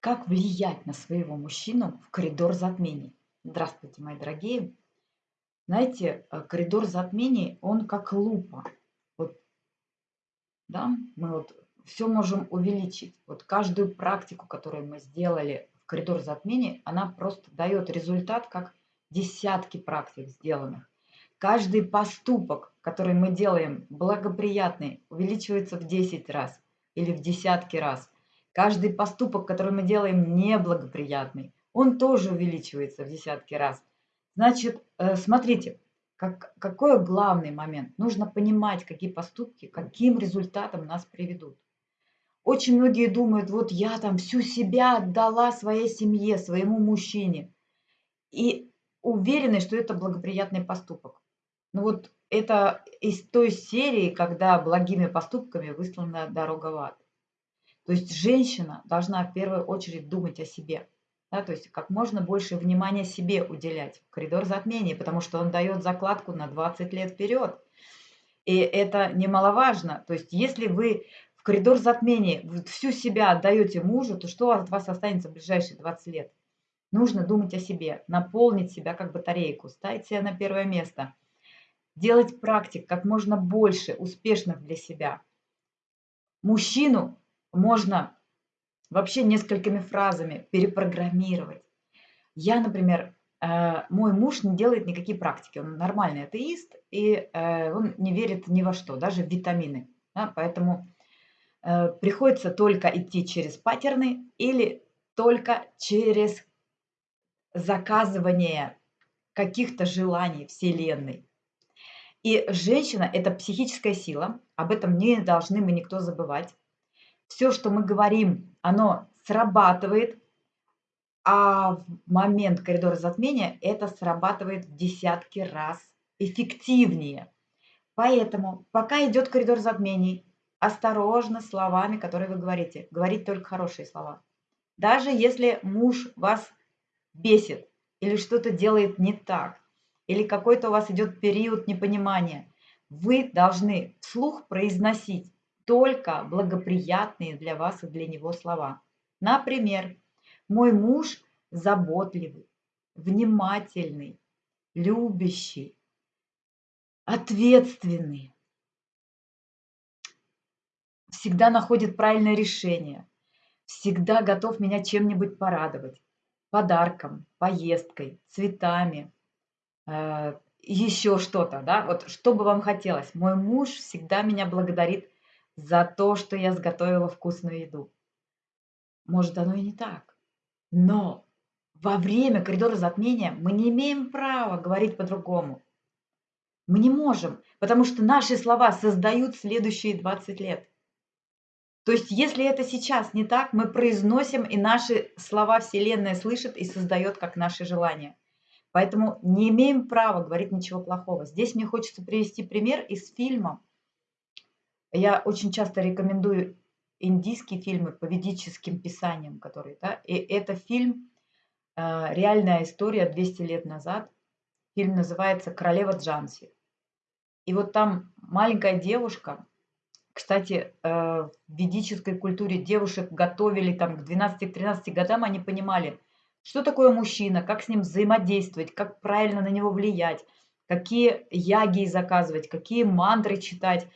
Как влиять на своего мужчину в коридор затмений? Здравствуйте, мои дорогие. Знаете, э, коридор затмений, он как лупа. Вот, да, мы вот все можем увеличить. Вот каждую практику, которую мы сделали в коридор затмений, она просто дает результат, как десятки практик сделанных. Каждый поступок, который мы делаем благоприятный, увеличивается в 10 раз или в десятки раз. Каждый поступок, который мы делаем неблагоприятный, он тоже увеличивается в десятки раз. Значит, э, смотрите, как, какой главный момент? Нужно понимать, какие поступки, каким результатом нас приведут. Очень многие думают, вот я там всю себя отдала своей семье, своему мужчине. И уверены, что это благоприятный поступок. Ну вот это из той серии, когда благими поступками выслана дорога в ад. То есть женщина должна в первую очередь думать о себе. Да, то есть как можно больше внимания себе уделять. Коридор затмений, потому что он дает закладку на 20 лет вперед. И это немаловажно. То есть если вы в коридор затмений всю себя отдаете мужу, то что от вас останется в ближайшие 20 лет? Нужно думать о себе, наполнить себя как батарейку, ставить себя на первое место – делать практик как можно больше успешных для себя. Мужчину можно вообще несколькими фразами перепрограммировать. Я, например, э, мой муж не делает никакие практики, он нормальный атеист, и э, он не верит ни во что, даже в витамины. Поэтому э, приходится только идти через паттерны или только через заказывание каких-то желаний Вселенной. И женщина– это психическая сила, об этом не должны мы никто забывать. Все, что мы говорим, оно срабатывает, а в момент коридора затмения это срабатывает в десятки раз эффективнее. Поэтому, пока идет коридор затмений, осторожно словами, которые вы говорите. Говорить только хорошие слова. Даже если муж вас бесит или что-то делает не так, или какой-то у вас идет период непонимания, вы должны вслух произносить только благоприятные для вас и для него слова. Например, мой муж заботливый, внимательный, любящий, ответственный, всегда находит правильное решение, всегда готов меня чем-нибудь порадовать, подарком, поездкой, цветами, Э, еще что-то, да, вот что бы вам хотелось. Мой муж всегда меня благодарит за то, что я сготовила вкусную еду. Может, оно и не так. Но во время коридора затмения мы не имеем права говорить по-другому. Мы не можем, потому что наши слова создают следующие 20 лет. То есть, если это сейчас не так, мы произносим, и наши слова Вселенная слышит и создает как наши желания. Поэтому не имеем права говорить ничего плохого. Здесь мне хочется привести пример из фильма. Я очень часто рекомендую индийские фильмы по ведическим писаниям, которые, да, и это фильм э, «Реальная история 200 лет назад». Фильм называется «Королева Джанси». И вот там маленькая девушка, кстати, э, в ведической культуре девушек готовили там к 12-13 годам, они понимали – что такое мужчина, как с ним взаимодействовать, как правильно на него влиять, какие яги заказывать, какие мантры читать,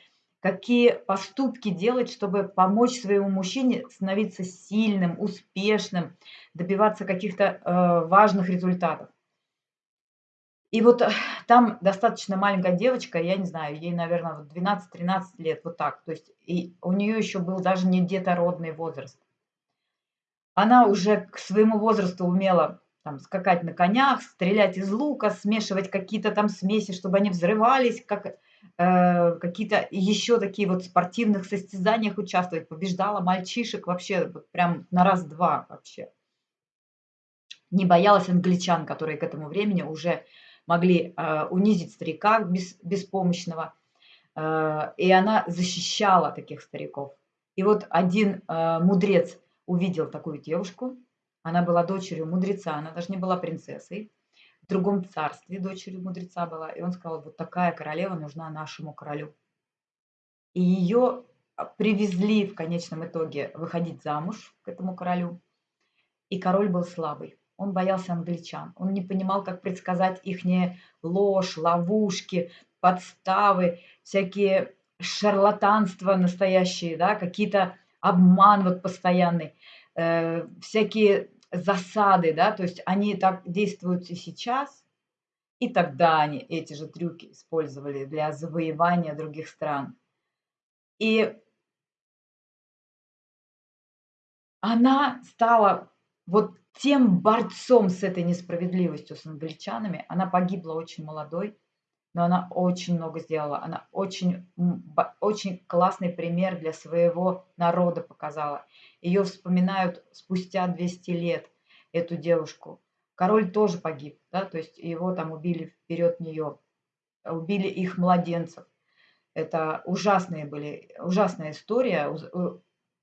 какие поступки делать, чтобы помочь своему мужчине становиться сильным, успешным, добиваться каких-то э, важных результатов. И вот э, там достаточно маленькая девочка, я не знаю, ей, наверное, 12-13 лет, вот так. То есть и у нее еще был даже не детородный возраст. Она уже к своему возрасту умела там, скакать на конях, стрелять из лука, смешивать какие-то там смеси, чтобы они взрывались, как какие-то еще такие вот спортивных состязаниях участвовать. Побеждала мальчишек вообще вот прям на раз-два вообще. Не боялась англичан, которые к этому времени уже могли э, унизить старика без, беспомощного. Э, и она защищала таких стариков. И вот один э, мудрец увидел такую девушку. Она была дочерью мудреца, она даже не была принцессой. В другом царстве дочерью мудреца была. И он сказал, вот такая королева нужна нашему королю. И ее привезли в конечном итоге выходить замуж к этому королю. И король был слабый. Он боялся англичан. Он не понимал, как предсказать их ложь, ловушки, подставы, всякие шарлатанства настоящие, да, какие-то обман вот постоянный, э, всякие засады, да, то есть они так действуют и сейчас, и тогда они эти же трюки использовали для завоевания других стран. И она стала вот тем борцом с этой несправедливостью с англичанами. Она погибла очень молодой, но она очень много сделала. Она очень, очень классный пример для своего народа показала. Ее вспоминают спустя 200 лет, эту девушку. Король тоже погиб, да, то есть его там убили вперед нее, убили их младенцев. Это ужасные были, ужасная история.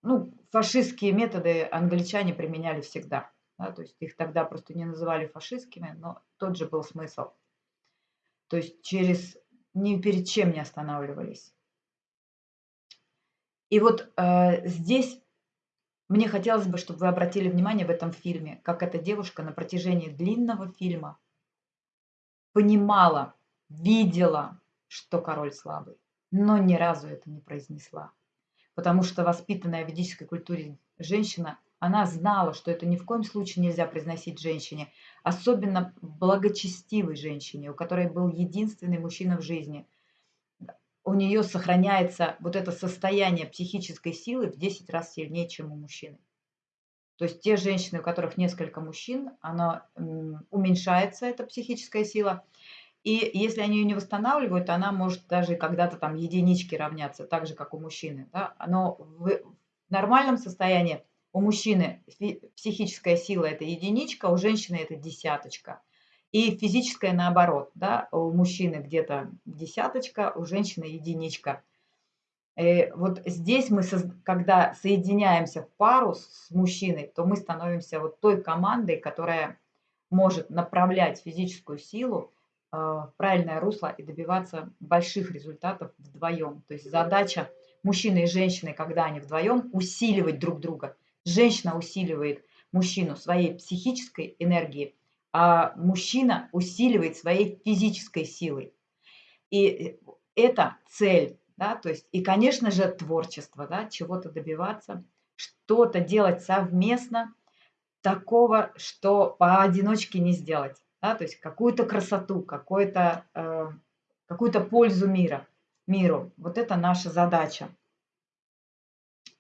Ну, фашистские методы англичане применяли всегда. Да, то есть их тогда просто не называли фашистскими, но тот же был смысл. То есть через ни перед чем не останавливались. И вот э, здесь мне хотелось бы, чтобы вы обратили внимание в этом фильме, как эта девушка на протяжении длинного фильма понимала, видела, что король слабый, но ни разу это не произнесла. Потому что воспитанная в ведической культуре женщина, она знала, что это ни в коем случае нельзя произносить женщине, особенно благочестивой женщине, у которой был единственный мужчина в жизни – у нее сохраняется вот это состояние психической силы в 10 раз сильнее, чем у мужчины. То есть те женщины, у которых несколько мужчин, она уменьшается, эта психическая сила. И если они ее не восстанавливают, она может даже когда-то там единички равняться, так же, как у мужчины. Да? Но в нормальном состоянии у мужчины психическая сила – это единичка, у женщины – это десяточка. И физическое наоборот, да, у мужчины где-то десяточка, у женщины единичка. И э, вот здесь мы, когда соединяемся в пару с мужчиной, то мы становимся вот той командой, которая может направлять физическую силу э, в правильное русло и добиваться больших результатов вдвоем. То есть задача мужчины и женщины, когда они вдвоем, усиливать друг друга. Женщина усиливает мужчину своей психической энергией, а мужчина усиливает своей физической силой. И это цель, да, то есть, и, конечно же, творчество, да, чего-то добиваться, что-то делать совместно, такого, что поодиночке не сделать, да, то есть какую-то красоту, какую-то э, какую-то пользу мира, миру. Вот это наша задача.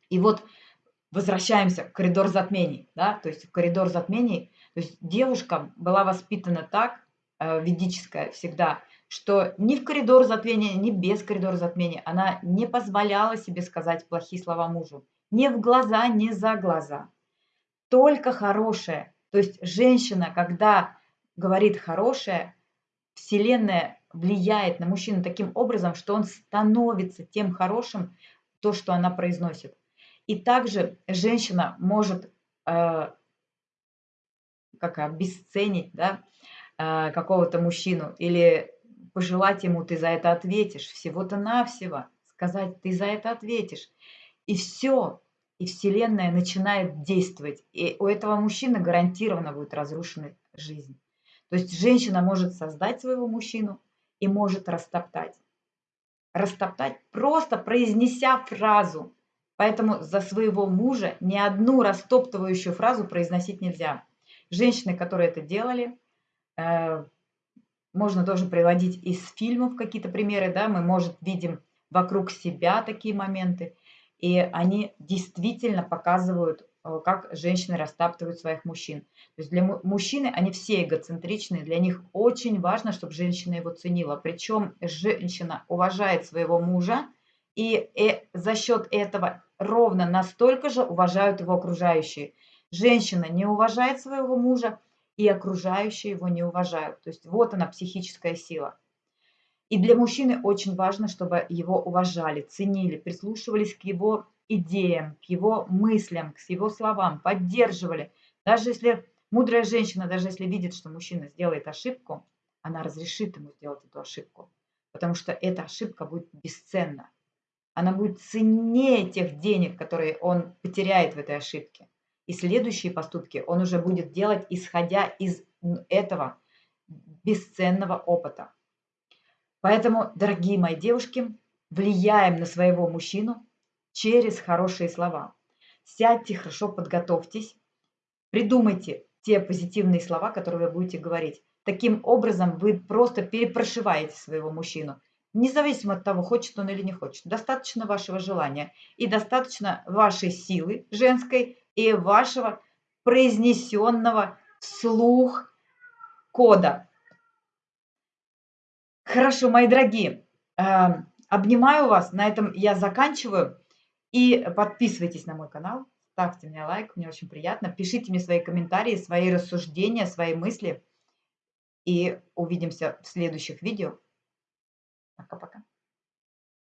И вот возвращаемся в коридор затмений, да, то есть в коридор затмений то есть девушка была воспитана так, э, ведическая всегда, что ни в коридор затмения, ни без коридора затмения она не позволяла себе сказать плохие слова мужу. Ни в глаза, ни за глаза. Только хорошее. То есть женщина, когда говорит хорошее, Вселенная влияет на мужчину таким образом, что он становится тем хорошим, то, что она произносит. И также женщина может э, как обесценить да, а, какого-то мужчину или пожелать ему, ты за это ответишь, всего-то навсего, сказать, ты за это ответишь. И все, и Вселенная начинает действовать. И у этого мужчины гарантированно будет разрушена жизнь. То есть женщина может создать своего мужчину и может растоптать. Растоптать, просто произнеся фразу. Поэтому за своего мужа ни одну растоптывающую фразу произносить нельзя. Женщины, которые это делали, э, можно тоже приводить из фильмов какие-то примеры, да, мы, может, видим вокруг себя такие моменты, и они действительно показывают, э, как женщины растаптывают своих мужчин. То есть для мужчины они все эгоцентричные, для них очень важно, чтобы женщина его ценила. Причем женщина уважает своего мужа, и э, за счет этого ровно настолько же уважают его окружающие. Женщина не уважает своего мужа, и окружающие его не уважают. То есть вот она психическая сила. И для мужчины очень важно, чтобы его уважали, ценили, прислушивались к его идеям, к его мыслям, к его словам, поддерживали. Даже если мудрая женщина, даже если видит, что мужчина сделает ошибку, она разрешит ему сделать эту ошибку, потому что эта ошибка будет бесценна. Она будет ценнее тех денег, которые он потеряет в этой ошибке. И следующие поступки он уже будет делать, исходя из этого бесценного опыта. Поэтому, дорогие мои девушки, влияем на своего мужчину через хорошие слова. Сядьте, хорошо подготовьтесь, придумайте те позитивные слова, которые вы будете говорить. Таким образом вы просто перепрошиваете своего мужчину, независимо от того, хочет он или не хочет. Достаточно вашего желания и достаточно вашей силы женской и вашего произнесенного вслух кода. Хорошо, мои дорогие, эм, обнимаю вас. На этом я заканчиваю. И подписывайтесь на мой канал, ставьте мне лайк, мне очень приятно. Пишите мне свои комментарии, свои рассуждения, свои мысли. И увидимся в следующих видео. Пока-пока.